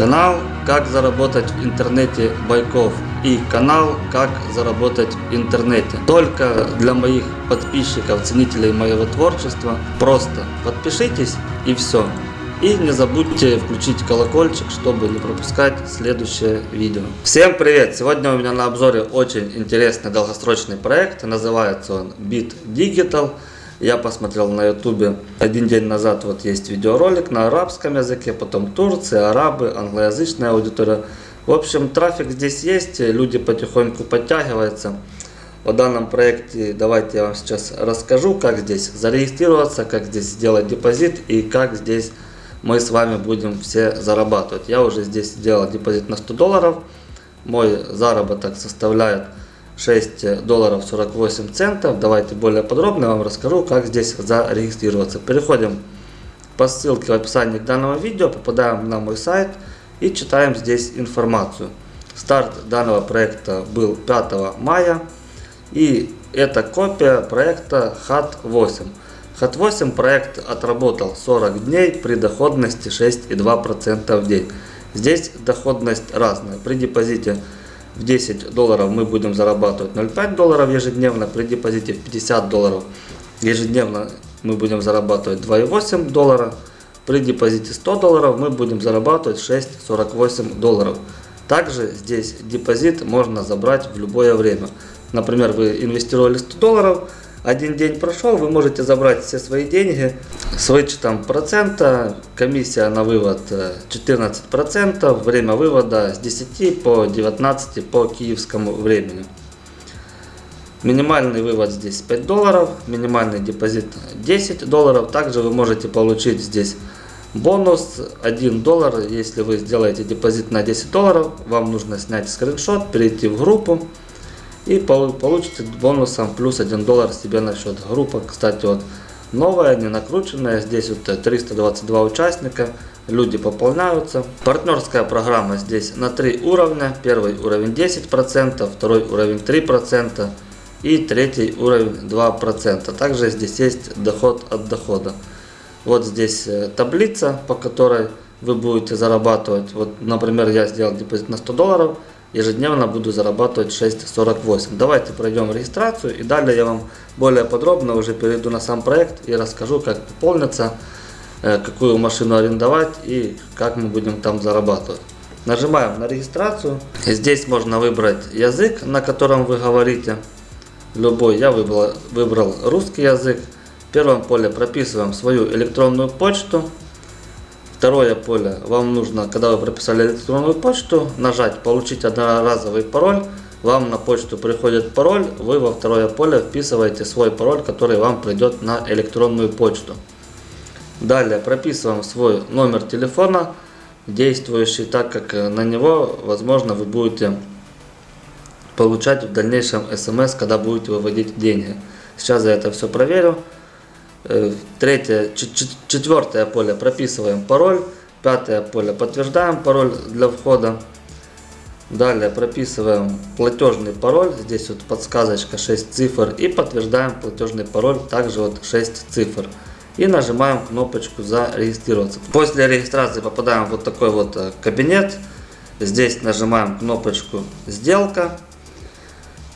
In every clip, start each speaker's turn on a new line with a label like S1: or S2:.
S1: Канал «Как заработать в интернете Байков» и канал «Как заработать в интернете». Только для моих подписчиков, ценителей моего творчества. Просто подпишитесь и все. И не забудьте включить колокольчик, чтобы не пропускать следующее видео. Всем привет! Сегодня у меня на обзоре очень интересный долгосрочный проект. Называется он Bit Digital. Я посмотрел на ютубе один день назад, вот есть видеоролик на арабском языке, потом Турция, арабы, англоязычная аудитория. В общем, трафик здесь есть, люди потихоньку подтягиваются. О данном проекте давайте я вам сейчас расскажу, как здесь зарегистрироваться, как здесь сделать депозит и как здесь мы с вами будем все зарабатывать. Я уже здесь сделал депозит на 100 долларов. Мой заработок составляет 6 долларов 48 центов. Давайте более подробно вам расскажу, как здесь зарегистрироваться. Переходим по ссылке в описании к данного видео, попадаем на мой сайт и читаем здесь информацию. Старт данного проекта был 5 мая и это копия проекта HAT8. HAT8 проект отработал 40 дней при доходности 6,2% в день. Здесь доходность разная. При депозите в 10 долларов мы будем зарабатывать 0,5 долларов ежедневно, при депозите в 50 долларов ежедневно мы будем зарабатывать 2,8 доллара, при депозите 100 долларов мы будем зарабатывать 6,48 долларов. Также здесь депозит можно забрать в любое время. Например, вы инвестировали 100 долларов, один день прошел, вы можете забрать все свои деньги с вычетом процента. Комиссия на вывод 14%, э, время вывода с 10 по 19 по киевскому времени. Минимальный вывод здесь 5 долларов, минимальный депозит 10 долларов. Также вы можете получить здесь бонус 1 доллар. Если вы сделаете депозит на 10 долларов, вам нужно снять скриншот, перейти в группу и получите бонусом плюс 1 доллар себе на счет. Группа, кстати, вот новая, не накрученная. Здесь вот 322 участника, люди пополняются. Партнерская программа здесь на 3 уровня. Первый уровень 10%, второй уровень 3% и третий уровень 2%. Также здесь есть доход от дохода. Вот здесь э, таблица, по которой вы будете зарабатывать. Вот, например, я сделал депозит на 100 долларов ежедневно буду зарабатывать 6.48. Давайте пройдем регистрацию и далее я вам более подробно уже перейду на сам проект и расскажу, как пополниться, э, какую машину арендовать и как мы будем там зарабатывать. Нажимаем на регистрацию. Здесь можно выбрать язык, на котором вы говорите. Любой. Я выбрал, выбрал русский язык. В первом поле прописываем свою электронную почту. Второе поле, вам нужно, когда вы прописали электронную почту, нажать «Получить одноразовый пароль». Вам на почту приходит пароль, вы во второе поле вписываете свой пароль, который вам придет на электронную почту. Далее прописываем свой номер телефона, действующий, так как на него, возможно, вы будете получать в дальнейшем смс, когда будете выводить деньги. Сейчас я это все проверю. Э, третье, четвертое поле прописываем пароль. Пятое поле подтверждаем пароль для входа. Далее прописываем платежный пароль. Здесь вот подсказочка 6 цифр. И подтверждаем платежный пароль. Также вот 6 цифр. И нажимаем кнопочку зарегистрироваться. После регистрации попадаем в вот такой вот э, кабинет. Здесь нажимаем кнопочку сделка.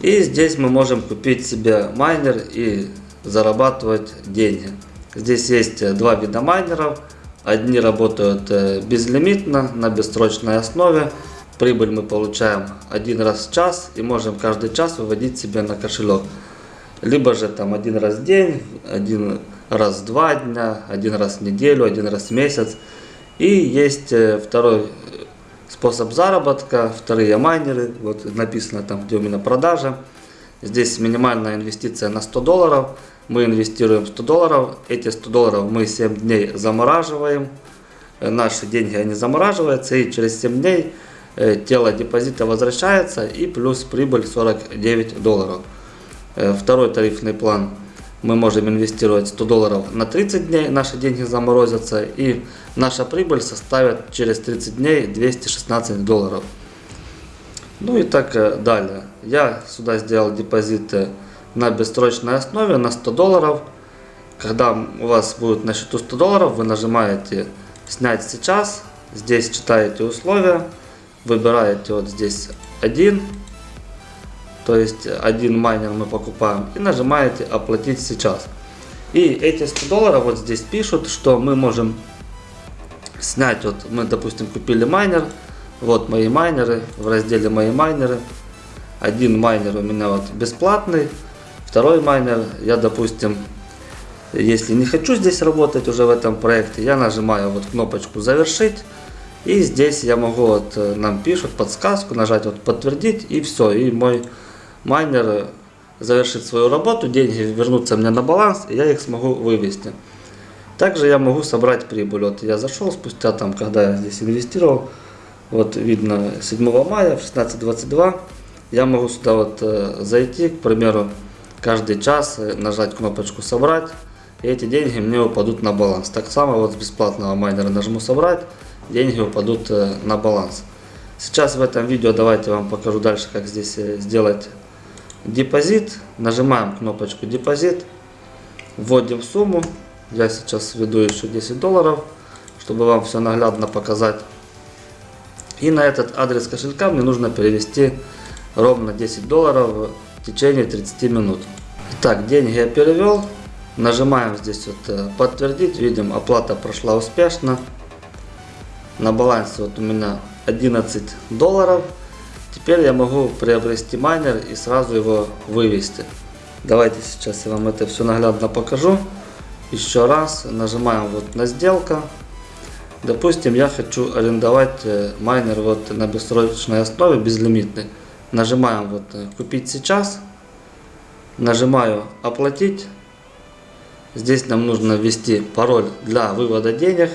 S1: И здесь мы можем купить себе майнер и зарабатывать деньги. Здесь есть э, два вида майнеров. Одни работают э, безлимитно, на бессрочной основе. Прибыль мы получаем один раз в час и можем каждый час выводить себе на кошелек. Либо же там один раз в день, один раз в два дня, один раз в неделю, один раз в месяц. И есть э, второй способ заработка, вторые майнеры, вот написано там, где у меня продажа. Здесь минимальная инвестиция на 100 долларов мы инвестируем 100 долларов, эти 100 долларов мы 7 дней замораживаем, э, наши деньги они замораживаются и через 7 дней э, тело депозита возвращается и плюс прибыль 49 долларов. Э, второй тарифный план мы можем инвестировать 100 долларов на 30 дней, наши деньги заморозятся и наша прибыль составит через 30 дней 216 долларов. Ну и так далее. Я сюда сделал депозиты на бессрочной основе на 100 долларов. Когда у вас будет на счету 100 долларов, вы нажимаете снять сейчас. здесь читаете условия, выбираете вот здесь один, то есть один майнер мы покупаем и нажимаете оплатить сейчас. И эти 100 долларов вот здесь пишут, что мы можем снять, вот мы допустим купили майнер, вот мои майнеры, в разделе мои майнеры, один майнер у меня вот бесплатный, второй майнер я допустим если не хочу здесь работать уже в этом проекте, я нажимаю вот кнопочку завершить. И здесь я могу, вот э, нам пишут подсказку, нажать вот подтвердить и все. И мой майнер завершит свою работу, деньги вернутся мне на баланс, и я их смогу вывести. Также я могу собрать прибыль. Вот я зашел спустя там, когда я здесь инвестировал, вот видно 7 мая в 16.22, я могу сюда вот э, зайти, к примеру, каждый час э, нажать кнопочку собрать и эти деньги мне упадут на баланс. Так само вот с бесплатного майнера нажму собрать, деньги упадут э, на баланс. Сейчас в этом видео давайте вам покажу дальше, как здесь сделать депозит. Нажимаем кнопочку депозит, вводим сумму. Я сейчас введу еще 10 долларов, чтобы вам все наглядно показать. И на этот адрес кошелька мне нужно перевести ровно 10 долларов в течение 30 минут. Итак, деньги я перевел. Нажимаем здесь вот э, подтвердить, видим оплата прошла успешно. На балансе вот у меня 11 долларов. Теперь я могу приобрести майнер и сразу его вывести. Давайте сейчас я вам это все наглядно покажу. Еще раз нажимаем вот на сделка. Допустим, я хочу арендовать э, майнер вот на бессрочной основе, безлимитный. Нажимаем вот э, купить сейчас. Нажимаю оплатить. Здесь нам нужно ввести пароль для вывода денег,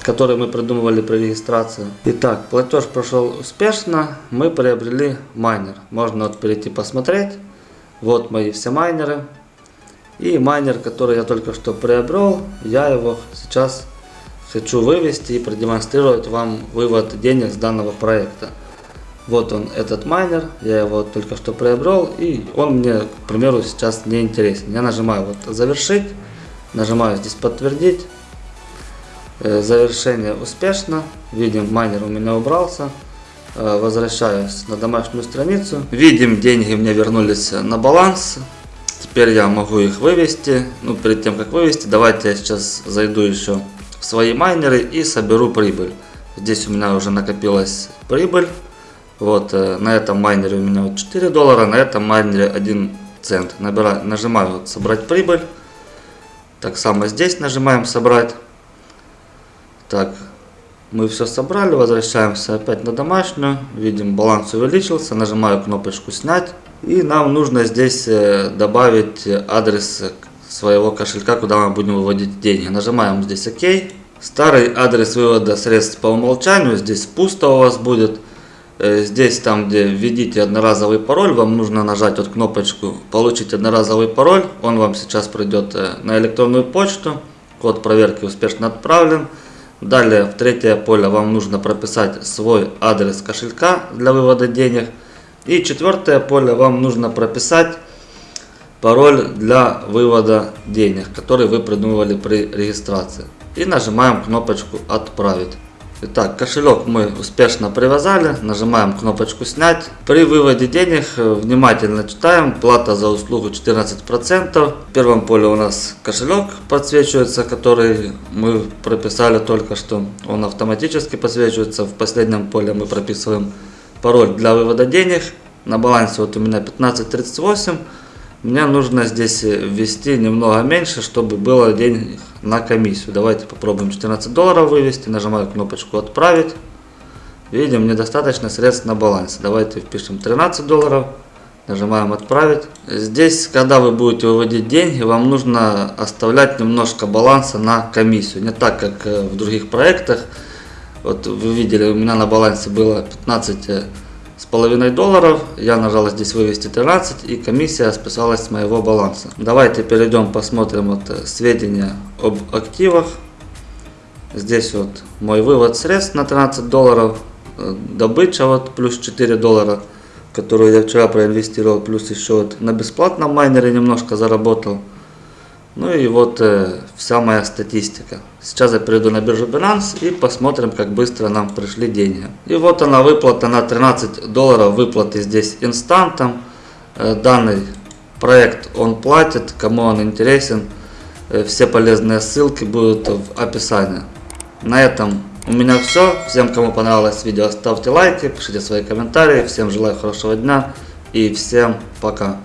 S1: который мы придумывали при регистрации. Итак, платеж прошел успешно, мы приобрели майнер. Можно вот перейти посмотреть. Вот мои все майнеры. И майнер, который я только что приобрел, я его сейчас хочу вывести и продемонстрировать вам вывод денег с данного проекта. Вот он, этот майнер, я его только что приобрел, и он мне, к примеру, сейчас не интересен. Я нажимаю вот завершить, нажимаю здесь подтвердить. Э, завершение успешно, видим майнер у меня убрался. Э, возвращаюсь на домашнюю страницу. Видим, деньги мне вернулись на баланс. Теперь я могу их вывести. Ну, перед тем, как вывести, давайте я сейчас зайду еще в свои майнеры и соберу прибыль. Здесь у меня уже накопилась прибыль. Вот э, на этом майнере у меня вот 4 доллара, на этом майнере 1 цент. Набираю, нажимаю вот собрать прибыль. Так само здесь нажимаем собрать. Так, мы все собрали, возвращаемся опять на домашнюю. Видим, баланс увеличился, нажимаю кнопочку снять. И нам нужно здесь э, добавить адрес своего кошелька, куда мы будем выводить деньги. Нажимаем здесь ОК. Старый адрес вывода средств по умолчанию, здесь пусто у вас будет. Э, здесь, там, где введите одноразовый пароль, вам нужно нажать вот кнопочку «Получить одноразовый пароль». Он вам сейчас придет э, на электронную почту. Код проверки успешно отправлен. Далее, в третье поле вам нужно прописать свой адрес кошелька для вывода денег. И четвертое поле вам нужно прописать пароль для вывода денег, который вы придумывали при регистрации. И нажимаем кнопочку «Отправить». Итак, кошелек мы успешно привязали, нажимаем кнопочку снять. При выводе денег внимательно читаем, плата за услугу 14%. В первом поле у нас кошелек подсвечивается, который мы прописали только что. Он автоматически подсвечивается. В последнем поле мы прописываем пароль для вывода денег. На балансе вот у меня 15.38. Мне нужно здесь ввести немного меньше, чтобы было денег на комиссию. Давайте попробуем 14 долларов вывести. Нажимаю кнопочку «Отправить». Видим, недостаточно средств на балансе. Давайте впишем 13 долларов. Нажимаем «Отправить». Здесь, когда вы будете выводить деньги, вам нужно оставлять немножко баланса на комиссию. Не так, как э, в других проектах. Вот вы видели, у меня на балансе было 15 с половиной долларов. Я нажал здесь вывести 13 и комиссия списалась с моего баланса. Давайте перейдем посмотрим вот э, сведения об активах. Здесь вот мой вывод средств на 13 долларов. Э, добыча вот плюс 4 доллара, которую я вчера проинвестировал. Плюс еще вот на бесплатном майнере немножко заработал. Ну и вот э, вся моя статистика. Сейчас я перейду на биржу Binance и посмотрим, как быстро нам пришли деньги. И вот она выплата на 13 долларов, выплаты здесь инстантом. Э, данный проект он платит, кому он интересен. Э, все полезные ссылки будут в описании. На этом у меня все. Всем, кому понравилось видео, ставьте лайки, пишите свои комментарии. Всем желаю хорошего дня и всем пока.